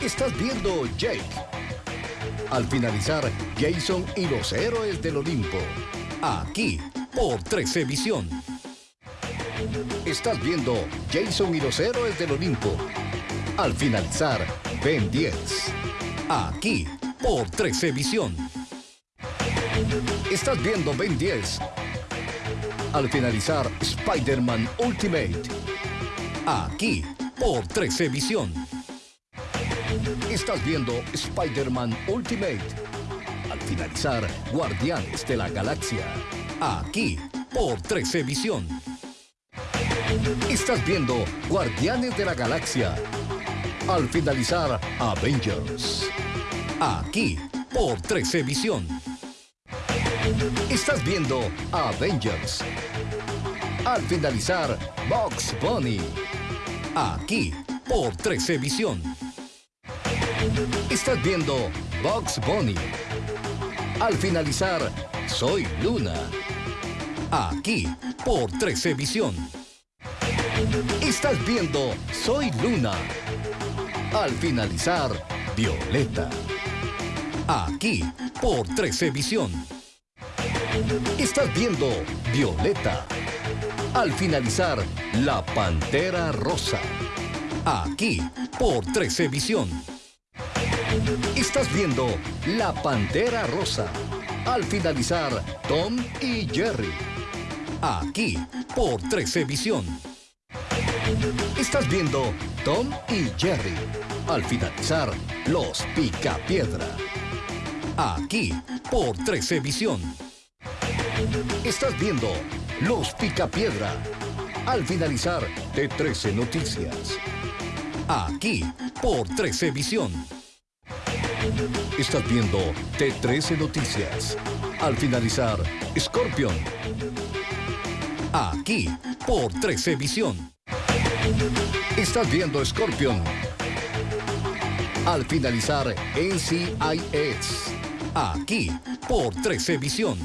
Estás viendo Jake. Al finalizar, Jason y los héroes del Olimpo. Aquí, por 13 Visión. Estás viendo Jason y los héroes del Olimpo. Al finalizar, Ben 10. Aquí, por 13 Visión. Estás viendo Ben 10. Al finalizar, Spider-Man Ultimate. Aquí, por 13 Visión. Estás viendo Spider-Man Ultimate. Al finalizar, Guardianes de la Galaxia. Aquí, por 13 Visión. Estás viendo Guardianes de la Galaxia. Al finalizar, Avengers. Aquí, por 13 Visión. Estás viendo Avengers. Al finalizar, Box Bunny. Aquí, por 13 Visión. Estás viendo Box Bunny. Al finalizar, Soy Luna. Aquí, por 13 Visión. Estás viendo Soy Luna. Al finalizar, Violeta. Aquí, por 13 Visión. Estás viendo Violeta. Al finalizar, La Pantera Rosa. Aquí, por 13 Visión. Estás viendo La Pantera Rosa. Al finalizar, Tom y Jerry. Aquí, por 13 Visión. Estás viendo Tom y Jerry. Al finalizar, Los Picapiedra. Aquí, por 13 Visión. Estás viendo Los Picapiedra. Al finalizar, T13 Noticias. Aquí, por 13 Visión. Estás viendo T13 Noticias. Al finalizar, Scorpion. Aquí, por 13 Visión. Estás viendo Scorpion. Al finalizar, NCIS. Aquí, por 13 Visión.